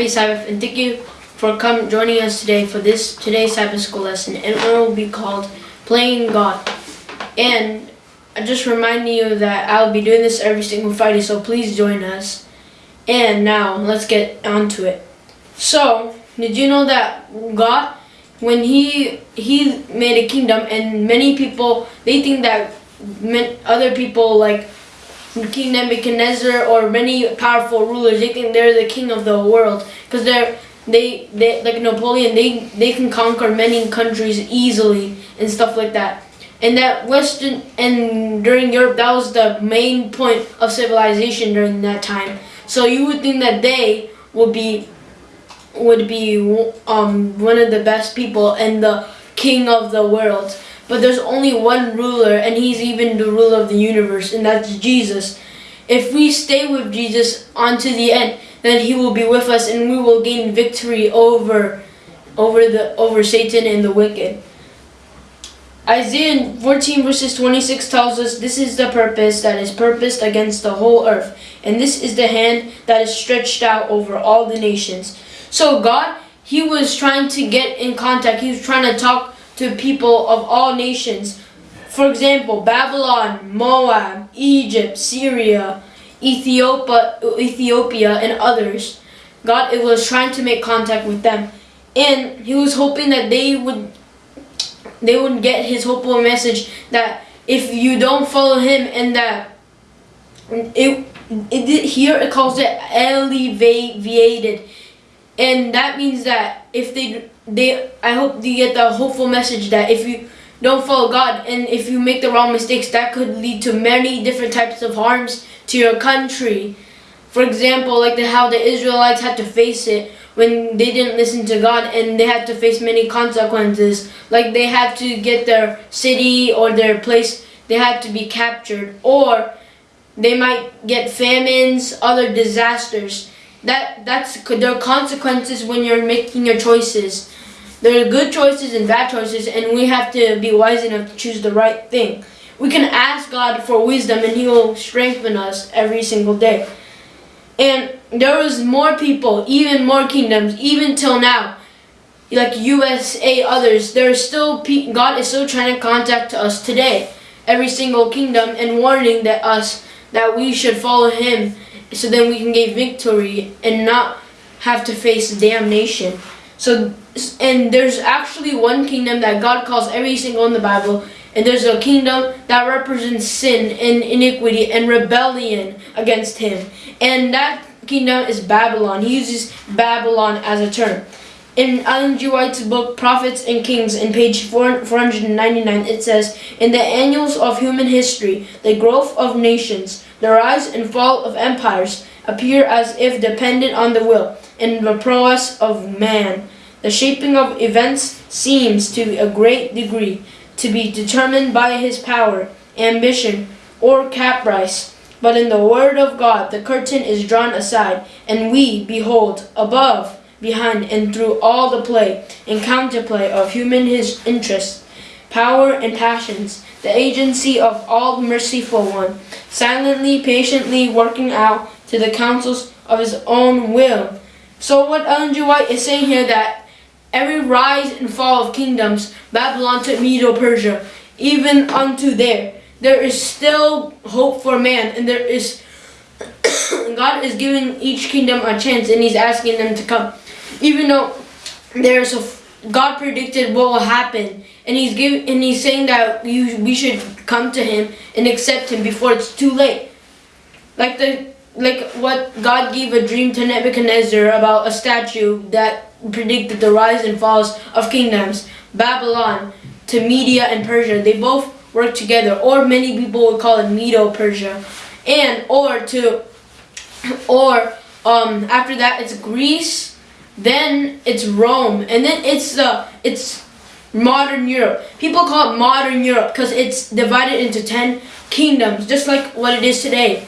Happy Sabbath, and thank you for come joining us today for this today's Sabbath school lesson, and it will be called Playing God. And I just remind you that I'll be doing this every single Friday, so please join us. And now let's get on to it. So, did you know that God, when He He made a kingdom, and many people they think that other people like King Nebuchadnezzar or many powerful rulers, they think they're the king of the world because they're they they like Napoleon. They they can conquer many countries easily and stuff like that. And that Western and during Europe, that was the main point of civilization during that time. So you would think that they would be would be um one of the best people and the king of the world. But there's only one ruler, and he's even the ruler of the universe, and that's Jesus. If we stay with Jesus unto the end, then he will be with us, and we will gain victory over, over the over Satan and the wicked. Isaiah 14 verses 26 tells us this is the purpose that is purposed against the whole earth, and this is the hand that is stretched out over all the nations. So God, He was trying to get in contact. He was trying to talk to people of all nations. For example, Babylon, Moab, Egypt, Syria, Ethiopia, Ethiopia, and others. God was trying to make contact with them, and He was hoping that they would they would get His hopeful message that if you don't follow Him, and that it, it here it calls it elevated, and that means that if they they I hope they get the hopeful message that if you don't follow God and if you make the wrong mistakes that could lead to many different types of harms to your country. For example, like the, how the Israelites had to face it when they didn't listen to God and they had to face many consequences. Like they had to get their city or their place, they had to be captured or they might get famines, other disasters. That that's there are consequences when you're making your choices. There are good choices and bad choices, and we have to be wise enough to choose the right thing. We can ask God for wisdom, and He will strengthen us every single day. And there was more people, even more kingdoms, even till now, like USA, others. There are still God is still trying to contact us today, every single kingdom, and warning that us that we should follow Him, so then we can gain victory and not have to face damnation. So, and there's actually one kingdom that God calls every single in the Bible, and there's a kingdom that represents sin and iniquity and rebellion against Him. And that kingdom is Babylon. He uses Babylon as a term. In Ellen G. White's book, Prophets and Kings, in page 499, it says, In the annals of human history, the growth of nations, the rise and fall of empires appear as if dependent on the will and the prowess of man. The shaping of events seems to a great degree to be determined by his power, ambition, or caprice. But in the word of God the curtain is drawn aside, and we behold above, behind, and through all the play and counterplay of human his interests, power, and passions, the agency of all merciful one, silently, patiently working out to the counsels of his own will. So what Ellen G. White is saying here that every rise and fall of kingdoms, Babylon to Medo-Persia, even unto there, there is still hope for man, and there is God is giving each kingdom a chance, and He's asking them to come, even though there's a God predicted what will happen, and He's giving and He's saying that you we should come to Him and accept Him before it's too late, like the like what God gave a dream to Nebuchadnezzar about a statue that predicted the rise and falls of kingdoms, Babylon to Media and Persia. They both work together, or many people would call it Medo-Persia, and or to, or um after that it's Greece, then it's Rome, and then it's the uh, it's modern Europe. People call it modern Europe because it's divided into ten kingdoms, just like what it is today.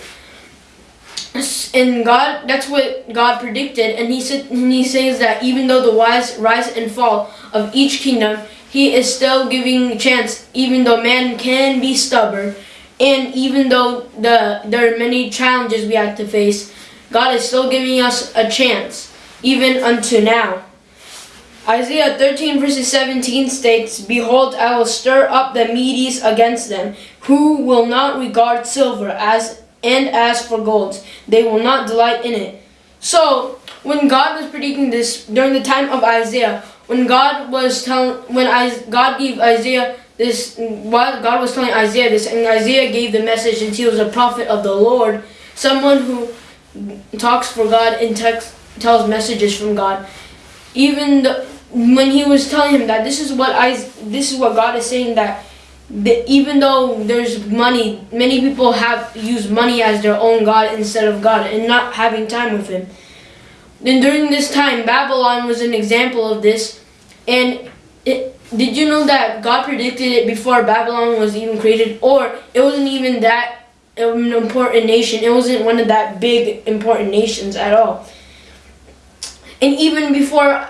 And God, that's what God predicted, and He said, and He says that even though the wise rise and fall of each kingdom, he is still giving chance even though man can be stubborn and even though the there are many challenges we have to face God is still giving us a chance, even unto now. Isaiah 13 verses 17 states, Behold, I will stir up the Medes against them, who will not regard silver as and as for gold, they will not delight in it. So, when God was predicting this during the time of Isaiah, when God was telling, when I, God gave Isaiah this, while God was telling Isaiah this, and Isaiah gave the message, and he was a prophet of the Lord, someone who talks for God in text, tells messages from God. Even the, when he was telling him that this is what I, this is what God is saying that even though there's money, many people have used money as their own God instead of God and not having time with Him. Then during this time, Babylon was an example of this. And it, did you know that God predicted it before Babylon was even created? Or it wasn't even that an important nation. It wasn't one of that big important nations at all. And even before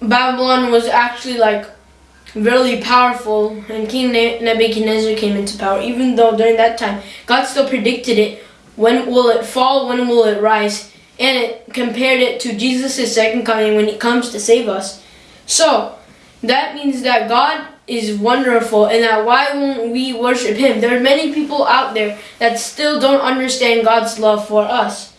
Babylon was actually like really powerful and King Nebuchadnezzar came into power, even though during that time God still predicted it. When will it fall? When will it rise? And it compared it to Jesus' second coming when he comes to save us. So that means that God is wonderful and that why won't we worship him? There are many people out there that still don't understand God's love for us.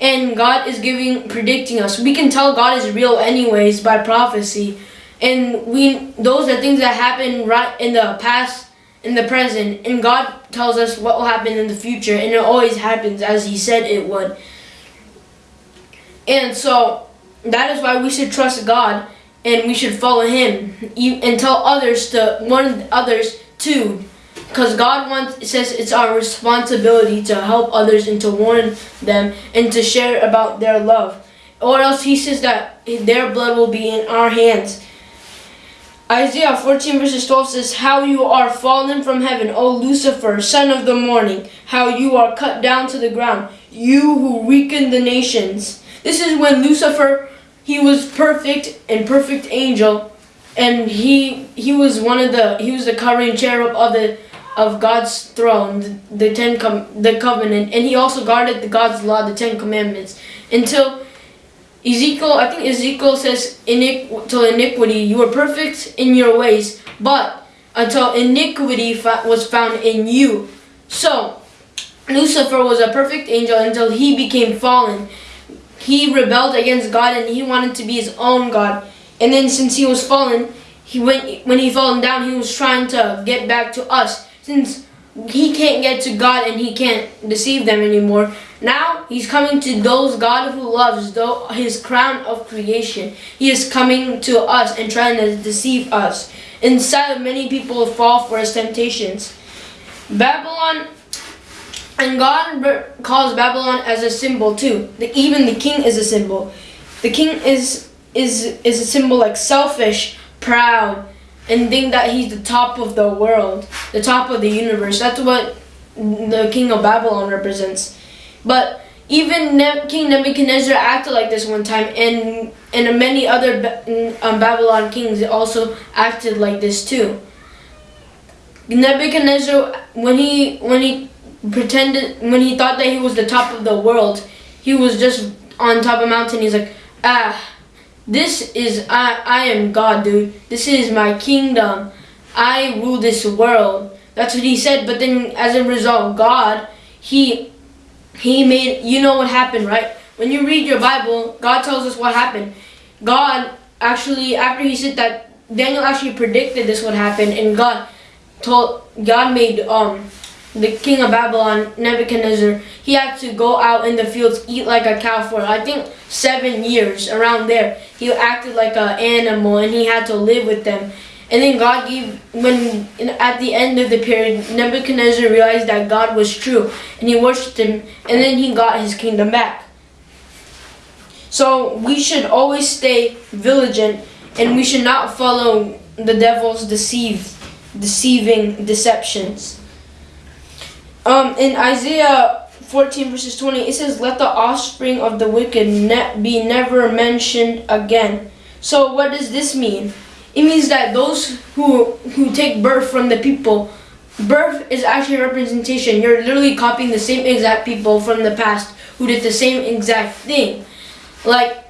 And God is giving predicting us. We can tell God is real anyways by prophecy. And we those are things that happen right in the past, in the present, and God tells us what will happen in the future, and it always happens as He said it would. And so that is why we should trust God and we should follow Him and tell others to warn others too, because God wants says it's our responsibility to help others and to warn them and to share about their love, or else He says that their blood will be in our hands. Isaiah 14 verses 12 says, How you are fallen from heaven, O Lucifer, son of the morning, how you are cut down to the ground, you who weaken the nations. This is when Lucifer, he was perfect and perfect angel, and he he was one of the he was the covering cherub of the of God's throne, the, ten com, the covenant, and he also guarded the God's law, the Ten Commandments, until Ezekiel, I think Ezekiel says, to iniquity, you were perfect in your ways, but until iniquity was found in you. So, Lucifer was a perfect angel until he became fallen. He rebelled against God and he wanted to be his own God. And then since he was fallen, he went when he fallen down, he was trying to get back to us. Since he can't get to God and he can't deceive them anymore. Now he's coming to those God who loves though his crown of creation. He is coming to us and trying to deceive us. Inside many people fall for his temptations. Babylon and God calls Babylon as a symbol too. The, even the king is a symbol. The king is is is a symbol like selfish, proud, and think that he's the top of the world, the top of the universe. That's what the king of Babylon represents. But even ne King Nebuchadnezzar acted like this one time, and and many other um, Babylon kings also acted like this too. Nebuchadnezzar, when he when he pretended, when he thought that he was the top of the world, he was just on top of a mountain. He's like, ah, this is, I, I am God, dude. This is my kingdom. I rule this world. That's what he said. But then as a result, God, he, he made, you know what happened, right? When you read your Bible, God tells us what happened. God actually, after he said that, Daniel actually predicted this would happen. And God told, God made, um, the king of Babylon, Nebuchadnezzar, he had to go out in the fields, eat like a cow for, I think, seven years, around there. He acted like an animal, and he had to live with them. And then God gave, when at the end of the period, Nebuchadnezzar realized that God was true, and he worshipped him, and then he got his kingdom back. So we should always stay vigilant, and we should not follow the devil's deceive, deceiving deceptions. Um, in Isaiah 14 verses 20, it says, Let the offspring of the wicked ne be never mentioned again. So what does this mean? It means that those who, who take birth from the people birth is actually a representation. You're literally copying the same exact people from the past who did the same exact thing. Like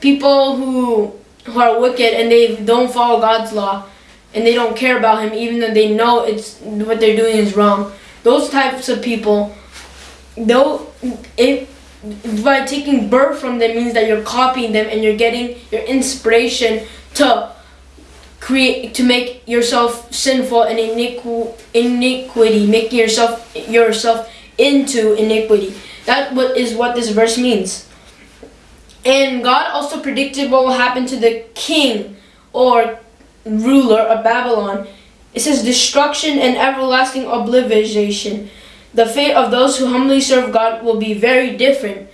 people who who are wicked and they don't follow God's law and they don't care about him even though they know it's what they're doing is wrong. Those types of people though if by taking birth from them means that you're copying them and you're getting your inspiration to create to make yourself sinful and iniqu- iniquity making yourself yourself into iniquity. That what is what this verse means. And god also predicted what will happen to the king or ruler of babylon it says destruction and everlasting obliteration the fate of those who humbly serve god will be very different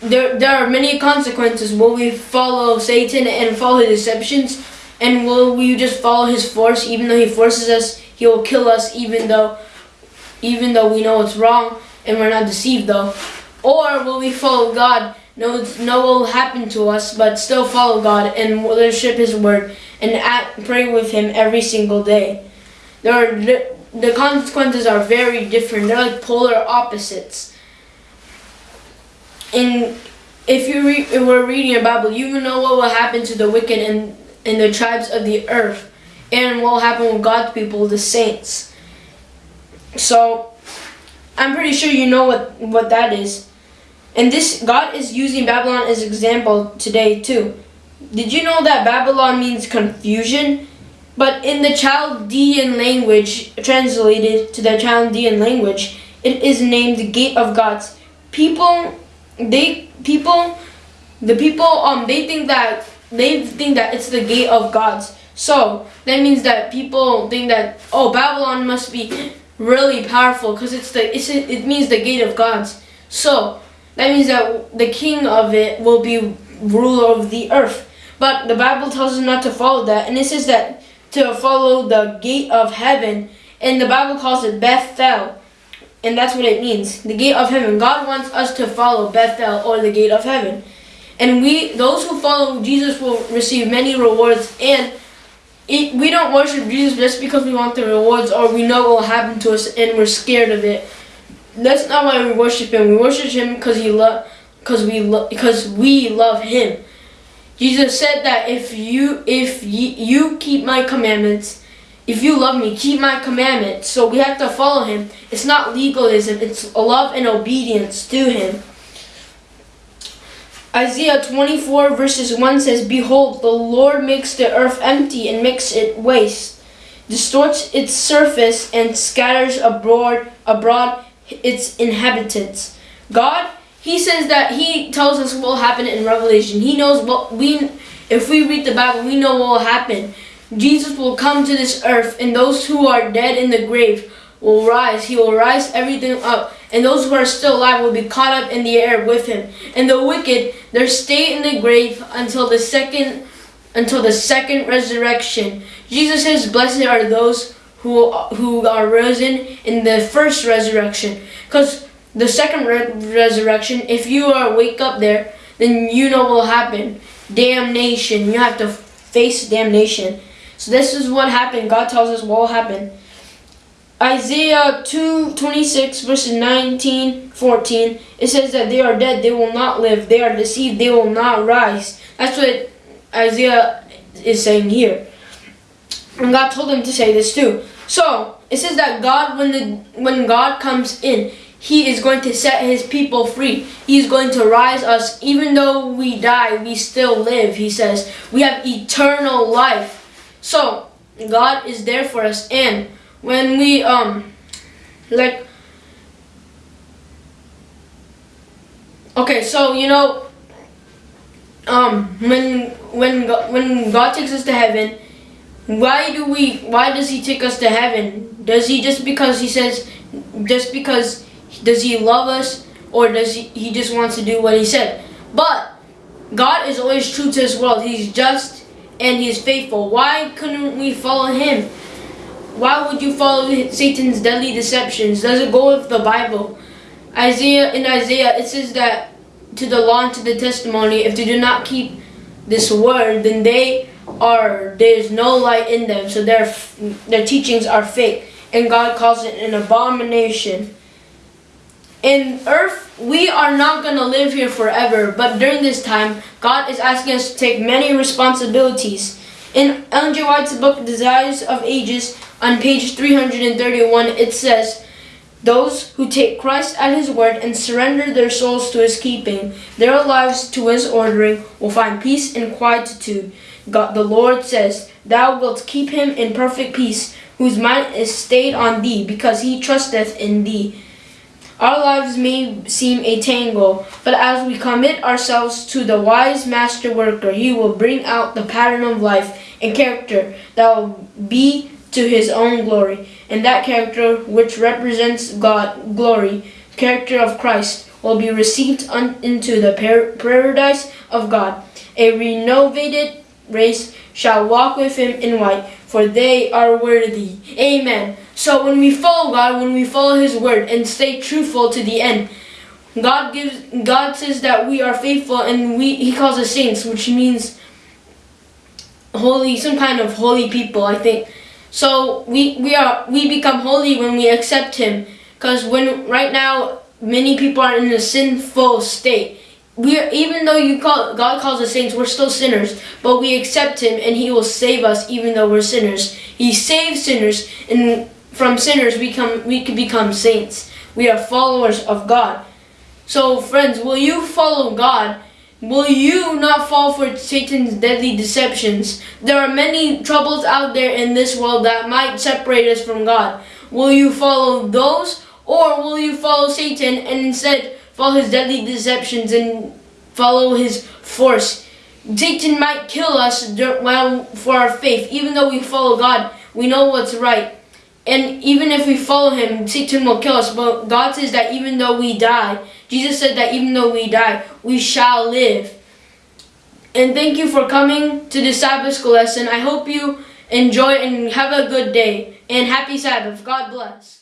there, there are many consequences will we follow satan and follow his deceptions and will we just follow his force even though he forces us? He will kill us even though even though we know it's wrong and we're not deceived though. Or will we follow God? No, no will happen to us, but still follow God and worship His word and pray with Him every single day. There are the consequences are very different. They're like polar opposites. And if you re- if we're reading a Bible, you know what will happen to the wicked and in the tribes of the earth and what will happen with God's people, the saints. So I'm pretty sure you know what, what that is. And this God is using Babylon as example today too. Did you know that Babylon means confusion? But in the Chaldean language, translated to the Chaldean language, it is named the gate of gods. People they people the people um they think that they think that it's the gate of gods. So that means that people think that oh Babylon must be really powerful because it's the it's, it means the gate of gods. So that means that the king of it will be ruler of the earth. But the Bible tells us not to follow that, and it says that to follow the gate of heaven, and the Bible calls it Bethel, and that's what it means, the gate of heaven. God wants us to follow Bethel or the gate of heaven. And we, those who follow Jesus, will receive many rewards. And it, we don't worship Jesus just because we want the rewards or we know what will happen to us and we're scared of it. That's not why we worship Him. We worship Him because He love, because we love, because we love Him. Jesus said that if you if you, you keep my commandments, if you love me, keep my commandments. So we have to follow Him. It's not legalism. It's a love and obedience to Him. Isaiah 24 verses 1 says, Behold, the Lord makes the earth empty and makes it waste, distorts its surface and scatters abroad, abroad its inhabitants. God, He says that He tells us what will happen in Revelation. He knows what we, if we read the Bible, we know what will happen. Jesus will come to this earth and those who are dead in the grave will rise. He will rise everything up and those who are still alive will be caught up in the air with him. And the wicked, they stay in the grave until the second until the second resurrection. Jesus says, Blessed are those who who are risen in the first resurrection. Because the second re resurrection, if you are wake up there, then you know what will happen. Damnation. You have to face damnation. So this is what happened. God tells us what will happen. Isaiah 2 26 verses 19 14 it says that they are dead they will not live they are deceived they will not rise that's what Isaiah is saying here and God told him to say this too. So it says that God when the when God comes in he is going to set his people free. He is going to rise us. Even though we die we still live he says. We have eternal life. So God is there for us. And when we um like okay so you know um when when when God takes us to heaven why do we why does he take us to heaven? Does he just because he says just because does he love us? Or does he he just wants to do what he said? But God is always true to his world. He's just and he is faithful. Why couldn't we follow him? Why would you follow Satan's deadly deceptions? Does it go with the Bible? Isaiah in Isaiah it says that to the law and to the testimony, if they do not keep this word, then they are there's no light in them, so their their teachings are fake. and God calls it an abomination. In earth, we are not going to live here forever, but during this time, God is asking us to take many responsibilities. In Ellen G. White's book, Desires of Ages, on page 331, it says, Those who take Christ at His word and surrender their souls to His keeping, their lives to His ordering, will find peace and quietude. God, the Lord says, Thou wilt keep him in perfect peace, whose mind is stayed on thee, because he trusteth in thee. Our lives may seem a tangle, but as we commit ourselves to the wise master worker, he will bring out the pattern of life and character that will be to his own glory. And that character, which represents God, glory, character of Christ, will be received into the par- paradise of God. A renovated race shall walk with him in white, for they are worthy. Amen. So when we follow God, when we follow his word and stay truthful to the end, God gives God says that we are faithful and we he calls us saints, which means holy, some kind of holy people, I think. So we we are we become holy when we accept him because when right now many people are in a sinful state we are, even though you call God calls us saints, we're still sinners, but we accept Him and He will save us even though we're sinners. He saves sinners, and from sinners we come we can become saints. We are followers of God. So, friends, will you follow God? Will you not fall for Satan's deadly deceptions? There are many troubles out there in this world that might separate us from God. Will you follow those, or will you follow Satan and instead follow his deadly deceptions and follow his force. Satan might kill us well for our faith, even though we follow God. We know what's right. And even if we follow him, Satan will kill us. But God says that even though we die, Jesus said that even though we die, we shall live. And thank you for coming to the Sabbath school lesson. I hope you enjoy and have a good day. And happy Sabbath. God bless.